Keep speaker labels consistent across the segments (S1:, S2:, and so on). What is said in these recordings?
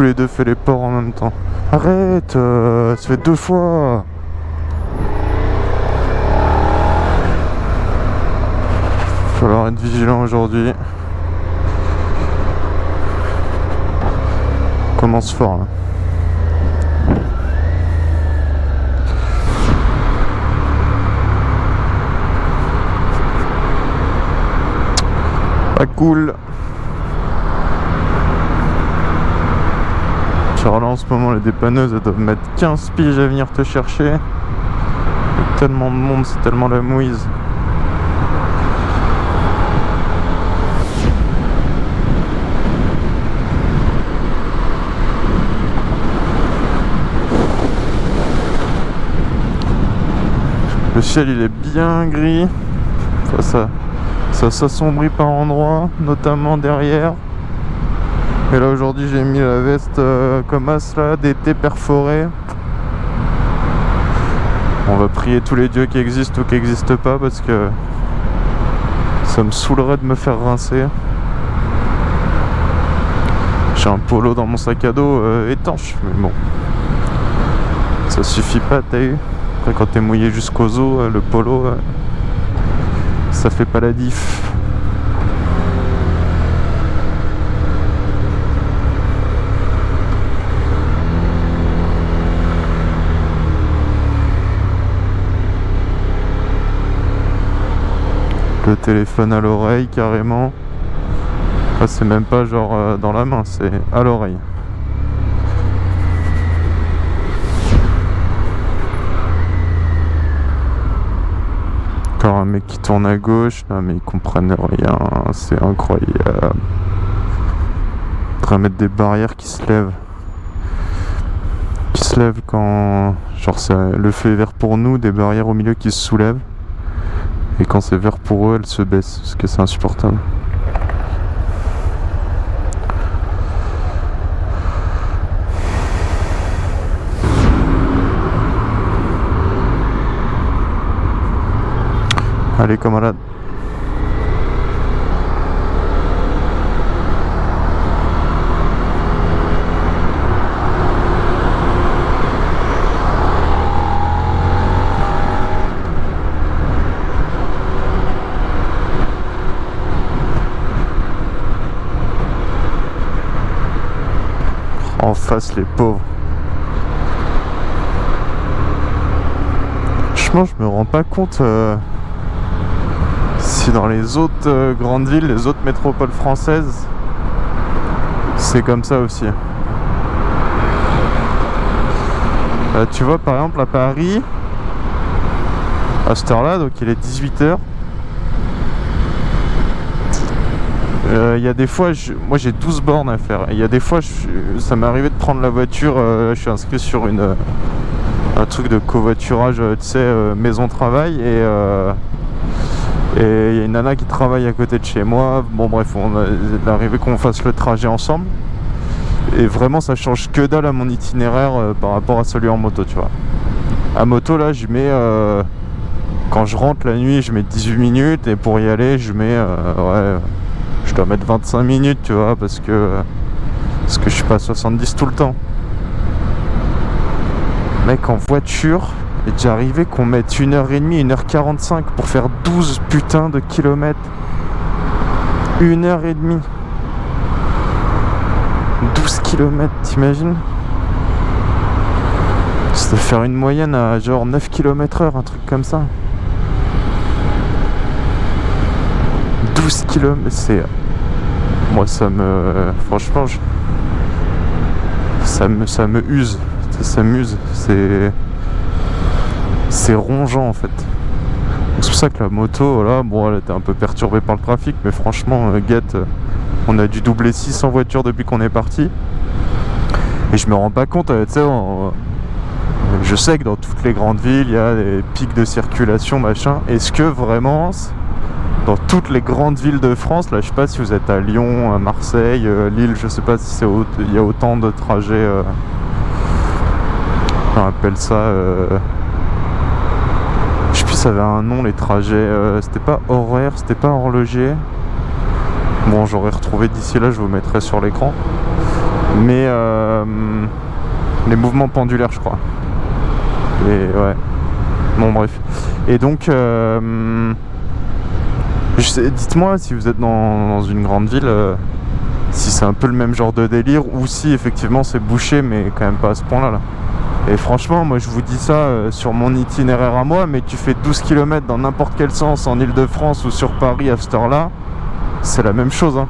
S1: tous les deux fait les ports en même temps. Arrête euh, Ça fait deux fois falloir être vigilant aujourd'hui. Commence fort là. Pas cool. Là en ce moment les dépanneuses elles doivent mettre 15 piges à venir te chercher. Il y a tellement de monde, c'est tellement la mouise. Le ciel il est bien gris. Ça s'assombrit par endroits, notamment derrière. Et là aujourd'hui j'ai mis la veste euh, comme as là, d'été perforé. On va prier tous les dieux qui existent ou qui n'existent pas parce que ça me saoulerait de me faire rincer. J'ai un polo dans mon sac à dos euh, étanche, mais bon. Ça suffit pas, t'as eu Après quand t'es mouillé jusqu'aux os, euh, le polo, ça fait pas la diff. Téléphone à l'oreille carrément. C'est même pas genre euh, dans la main, c'est à l'oreille. Encore un mec qui tourne à gauche, non mais ils comprennent rien, c'est incroyable. De mettre des barrières qui se lèvent. Qui se lèvent quand genre le feu vert pour nous, des barrières au milieu qui se soulèvent. Et quand c'est vert pour eux, elles se baissent, parce que c'est insupportable. Allez camarades En les pauvres. Franchement je me rends pas compte euh, si dans les autres euh, grandes villes, les autres métropoles françaises, c'est comme ça aussi. Euh, tu vois par exemple à Paris, à cette heure là, donc il est 18h, euh, il y a des fois, moi j'ai 12 bornes à faire. Il y a des fois, ça m'est arrivé de prendre la voiture. je suis inscrit sur une, un truc de covoiturage, tu sais, maison-travail. Et et il y a une nana qui travaille à côté de chez moi. Bon bref, on est arrivé qu'on fasse le trajet ensemble. Et vraiment ça change que dalle à mon itinéraire euh, par rapport à celui en moto, tu vois. À moto là, je mets... Euh, quand je rentre la nuit, je mets 18 minutes. Et pour y aller, je mets... Euh, ouais, je dois mettre 25 minutes, tu vois, parce que... parce que je suis pas à 70 tout le temps. Mec, en voiture, est déjà arrivé qu'on mette 1h30, 1h45 pour faire 12 putains de kilomètres. 1h30. 12 km, t'imagines? C'est faire une moyenne à genre 9 km heure, un truc comme ça. 12 km, c'est... Moi ça me... Franchement, ça me, ça me use. Ça s'amuse. C'est c'est rongeant en fait. C'est pour ça que la moto, là, bon, elle était un peu perturbée par le trafic, mais franchement, euh, Get, euh, on a dû doubler 600 voitures depuis qu'on est parti. Et je me rends pas compte, euh, tu sais, je sais que dans toutes les grandes villes, il y a des pics de circulation, machin. Est-ce que vraiment, dans toutes les grandes villes de France, là, je sais pas si vous êtes à Lyon, à Marseille, Lille, je sais pas si il y a autant de trajets, on appelle ça ça avait un nom les trajets. Euh, c'était pas horaire, c'était pas horloger. Bon, j'aurais retrouvé d'ici là, je vous mettrai sur l'écran. Mais euh, les mouvements pendulaires, je crois. Et ouais. Bon, bref. Et donc, euh, dites-moi si vous êtes dans, une grande ville, euh, si c'est un peu le même genre de délire ou si effectivement c'est bouché, mais quand même pas à ce point-là. Là. Et franchement, moi je vous dis ça euh, sur mon itinéraire à moi, mais tu fais 12 km dans n'importe quel sens en Ile-de-France ou sur Paris à cette heure-là, c'est la même chose. Hein.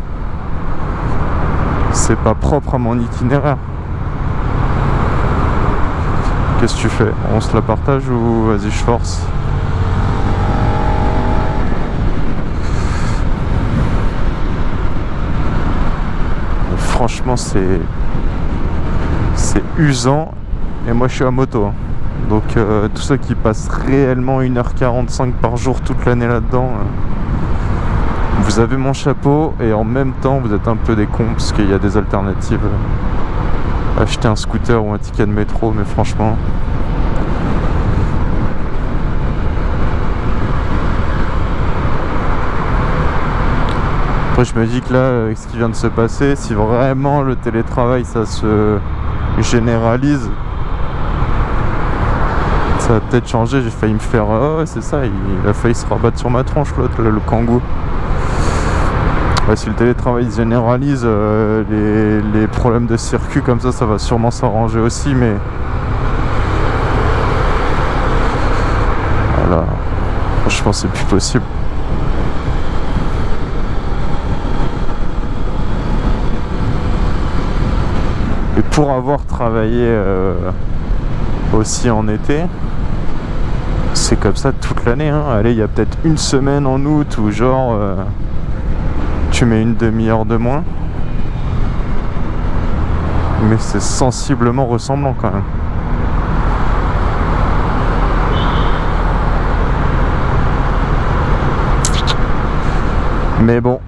S1: C'est pas propre à mon itinéraire. Qu'est-ce que tu fais? On se la partage ou vas-y je force? Franchement c'est usant et moi je suis à moto. Hein. Donc euh, tous ceux qui passent réellement 1h45 par jour toute l'année là-dedans, euh, vous avez mon chapeau et en même temps vous êtes un peu des cons parce qu'il y a des alternatives. Acheter un scooter ou un ticket de métro, mais franchement... Je me dis que là, avec ce qui vient de se passer, si vraiment le télétravail ça se généralise, ça va peut-être changer. J'ai failli me faire. Oh, c'est ça, il, a failli se rabattre sur ma tronche, l'autre, le, kangou. si le télétravail se généralise, euh, les, problèmes de circuit comme ça, ça va sûrement s'arranger aussi, mais. Voilà. Franchement, c'est plus possible. Pour avoir travaillé euh, aussi en été, c'est comme ça toute l'année. Hein. Allez, il y a peut-être une semaine en août où genre euh, tu mets une demi-heure de moins. Mais c'est sensiblement ressemblant quand même. Mais bon.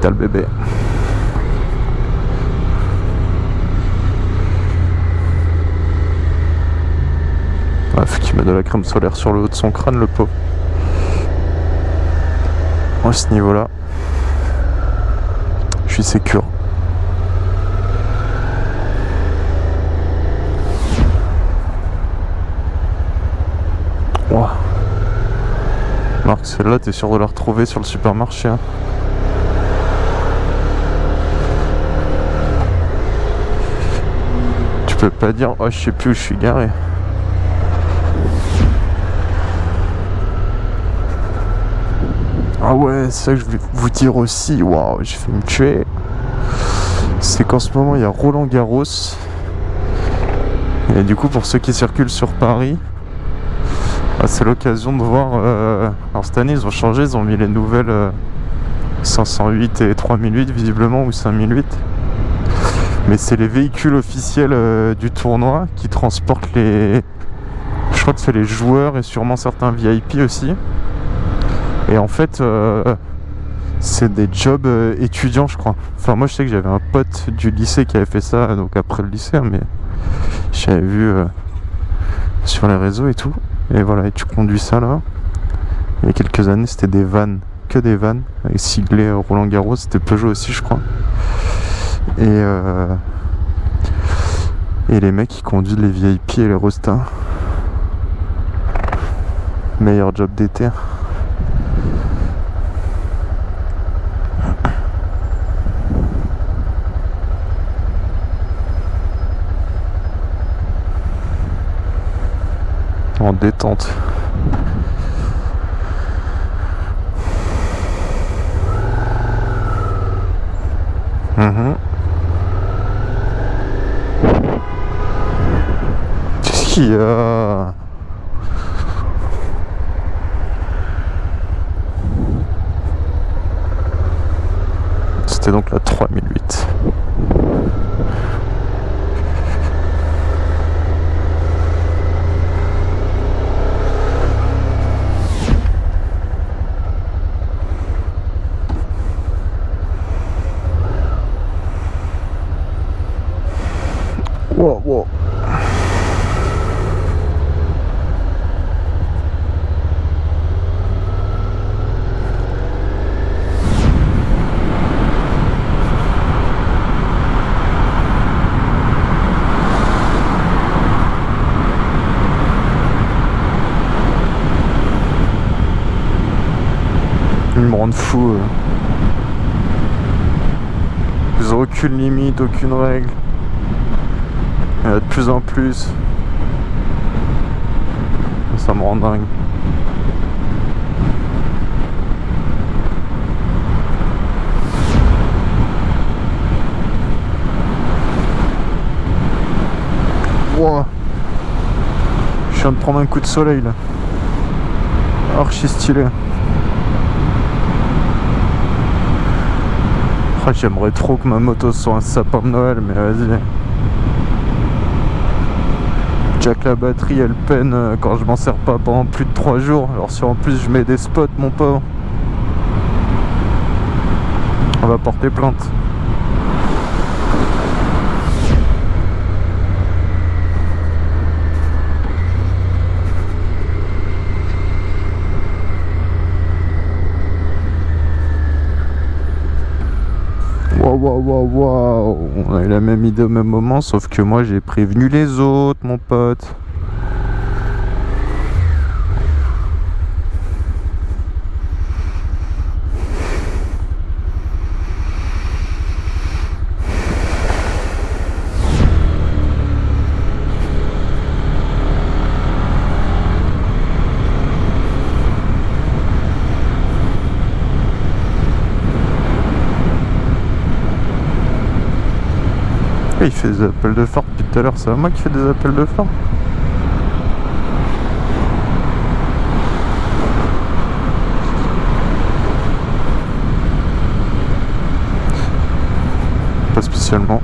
S1: Capitale bébé. Bref, qui met de la crème solaire sur le haut de son crâne, le pot. À ce niveau-là, je suis sécure. Marc, celle-là, t'es sûr de la retrouver sur le supermarché. Hein? Peux pas dire, oh, je sais plus où je suis garé. Ah ouais, c'est ça que je voulais vous dire aussi. Waouh, j'ai fait me tuer. C'est qu'en ce moment, il y a Roland Garros. Et du coup, pour ceux qui circulent sur Paris, ah, c'est l'occasion de voir. Euh, alors cette année, ils ont changé, ils ont mis les nouvelles 508 euh, et 3008, visiblement, ou 5008. Mais c'est les véhicules officiels euh, du tournoi qui transportent les. Je crois que c'est les joueurs et sûrement certains VIP aussi. Et en fait, euh, c'est des jobs euh, étudiants, je crois. Enfin, moi, je sais que j'avais un pote du lycée qui avait fait ça, donc après le lycée, hein, mais j'avais vu sur les réseaux et tout. Et voilà, et tu conduis ça là. Il y a quelques années, c'était des vannes, que des vannes, avec siglé Roland Garros, c'était Peugeot aussi, je crois. Et, et les mecs qui conduisent les VIP et les rostas. Meilleur job d'été. en détente. Mmh. A C'était donc la 3008. Rend fou. euh. Ils ont aucune limite, aucune règle. Il y en a de plus en plus. Ça me rend dingue. Wow. Je viens de prendre un coup de soleil là. Archi stylé. J'aimerais trop que ma moto soit un sapin de Noël, mais vas-y. Jack la batterie elle peine euh, quand je m'en sers pas pendant plus de 3 jours. Alors si en plus je mets des spots mon pauvre. On va porter plainte. Waouh, waouh, waouh. On a eu la même idée au même moment, sauf que moi j'ai prévenu les autres, mon pote. Il fait des appels de phare depuis tout à l'heure, c'est moi qui fais des appels de phare Pas spécialement.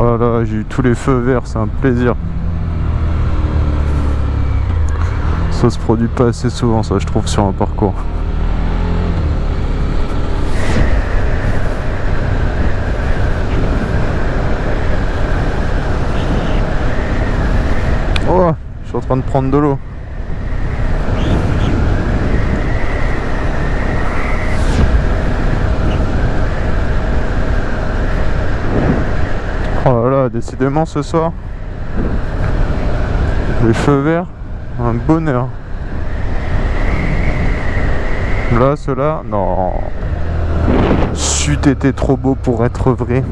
S1: Oh là là, j'ai eu tous les feux verts, c'est un plaisir. Ça se produit pas assez souvent, ça je trouve, sur un parcours. Oh, je suis en train de prendre de l'eau. Décidément ce soir, les feux verts, un bonheur. Là, cela, non. C'eût été trop beau pour être vrai.